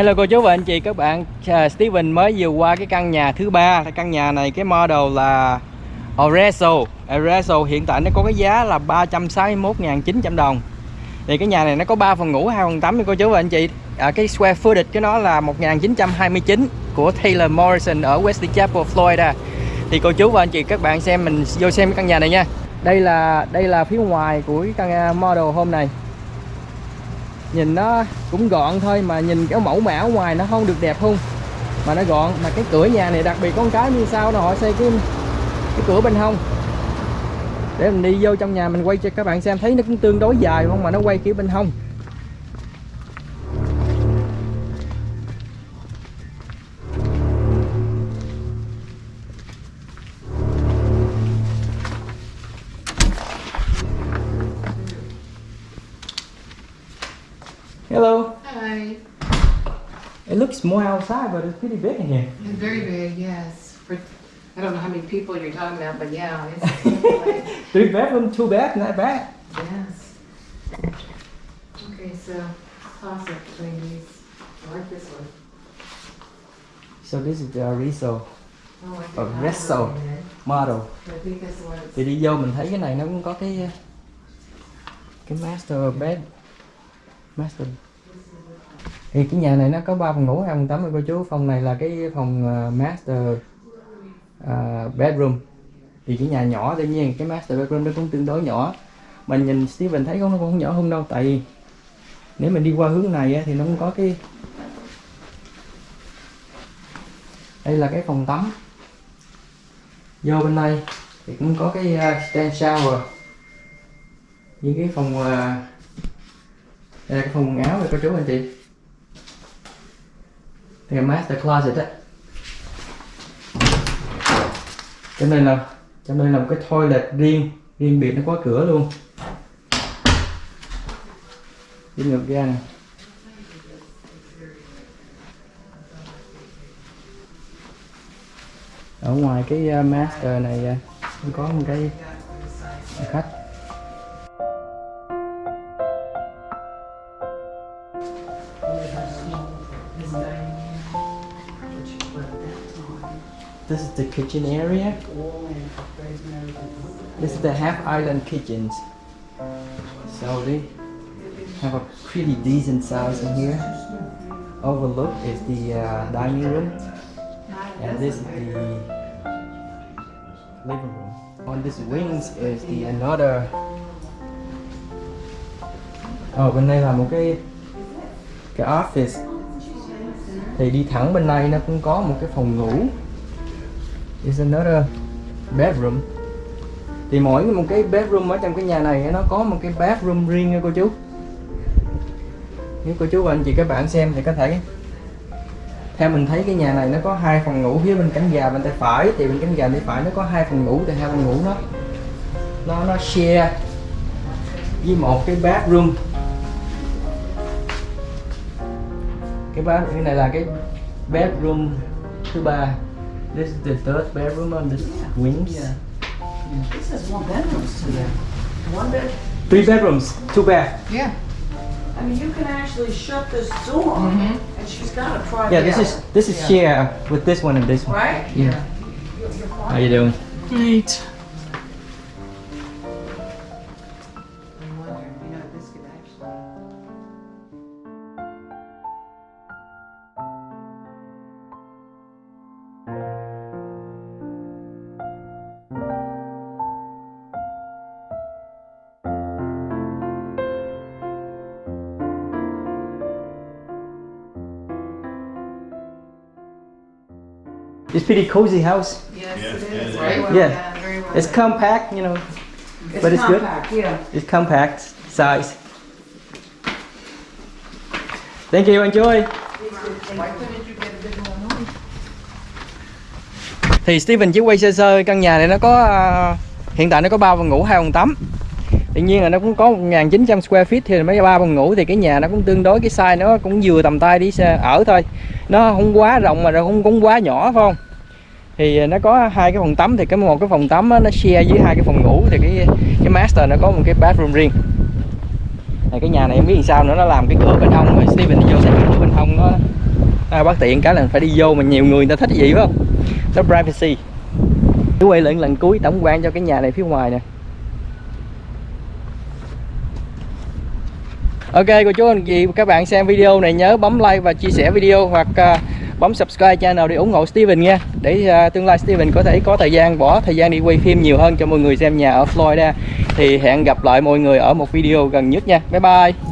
Hello cô chú và anh chị các bạn. À, Steven mới vừa qua cái căn nhà thứ ba. Căn nhà này cái model là Oreso Oreso hiện tại nó có cái giá là 361.900 đồng. Thì cái nhà này nó có 3 phòng ngủ 2 phòng tắm nha cô chú và anh chị. À, cái square footage của nó là 1929 của Taylor Morrison ở Wesley Chapel Florida. Thì cô chú và anh chị các bạn xem mình vô xem cái căn nhà này nha. Đây là đây là phía ngoài của cái căn à, model hôm này nhìn nó cũng gọn thôi, mà nhìn cái mẫu mã ngoài nó không được đẹp không? Mà nó gọn, mà cái cửa nhà này đặc biệt con cái như sao nó họ xây cái cái cửa bên hông. Để mình đi vô trong nhà mình quay cho các bạn xem, thấy nó cũng tương đối dài không? Mà nó quay kiểu bên hông. Looks small outside, but it's pretty big in here. It's very big, yes. For, I don't know how many people you're talking about, but yeah, it's like, Three bedroom, two bath, not bad. yes. Okay, so toss it between these. I like this one. So this is the Ariso Oh, I think A that Resto. one is. model. Thì đi vô mình thấy cái này nó cũng có cái cái master bed, master. Thì cái nhà này nó có 3 phòng ngủ, hai phòng tắm cô chú. Phòng này là cái phòng ờ, master uh, bedroom. Thì cái nhà nhỏ tuy nhiên cái master bedroom nó cũng tương đối nhỏ. Mình nhìn Steven thấy nó cũng không nhỏ hơn đâu tại vì nếu mình đi qua hướng này thì nó cũng có cái đây là cái phòng tắm vô bên đây thì cũng có cái uh, stand shower với cái phòng uh, đây là cái phòng quần áo rồi cô chú anh chị đây master closet á. Trong đây là trong đây là một cái toilet riêng riêng biệt nó có cửa luôn. Đi ngược ra nè ở ngoài cái à, master này à, có một cái khách. This is the kitchen area. This is the half island kitchens. So they have a pretty decent size in here. Overlook is the uh, dining room. And this is the living room. On this wings is the another. Ở bên đây là một cái cái office. Thì đi thẳng bên này nó cũng có một cái phòng ngủ. Is another bedroom. Thì mỗi một cái bedroom ở trong cái nhà này, nó có một cái bathroom riêng nha cô chú. Nếu cô chú và anh chị các bạn xem thì có thể theo mình thấy cái nhà này nó có hai phòng ngủ, phía bên cánh gà bên tay phải, thì bên cánh gà tay phải nó có hai phòng ngủ, thì hai phòng ngủ nó nó nó share với một cái bathroom cái bathroom cái này là cái bedroom thứ ba this is the third bedroom on this wings Yeah. This has one bedrooms to there. One bed. three bedrooms two bath Yeah. I mean, you can actually shut this door, Mhm. and she's got a private. yeah this is this is share with this one and this one right. yeah You're, you're how you doing Great. It's pretty cozy house Yes, Yes, it is. Very well, Yeah. yeah, very well. it's compact you know It's But it's good. compact, Yeah. It's compact size. Thank you, enjoy. Thì Steven chỉ quay sơ sơ căn nhà này nó có à, hiện tại nó có 3 phòng ngủ, hai phòng tắm. Tuy nhiên là nó cũng có 1900 square feet thì mấy ba phòng ngủ thì cái nhà nó cũng tương đối cái size nó cũng vừa tầm tay đi ở thôi. Nó không quá rộng mà nó không cũng quá nhỏ phải không? Thì à, nó có hai cái phòng tắm thì cái một cái phòng tắm á, nó share với hai cái phòng ngủ thì cái cái master nó có một cái bathroom riêng. Này, cái nhà này em biết làm sao nữa nó làm cái cửa bên hông rồi Steven đi vô xem cái cửa bên hông nó à, bất tiện cái là phải đi vô mà nhiều người người ta thích gì phải không nó privacy quay lại lần cuối tổng quan cho cái nhà này phía ngoài nè Ok cô chú anh chị các bạn xem video này nhớ bấm like và chia sẻ video hoặc uh, bấm subscribe channel để ủng hộ Steven nha. Để uh, tương lai Steven có thể có thời gian bỏ thời gian đi quay phim nhiều hơn cho mọi người xem nhà ở Florida. Thì hẹn gặp lại mọi người ở một video gần nhất nha. Bye bye.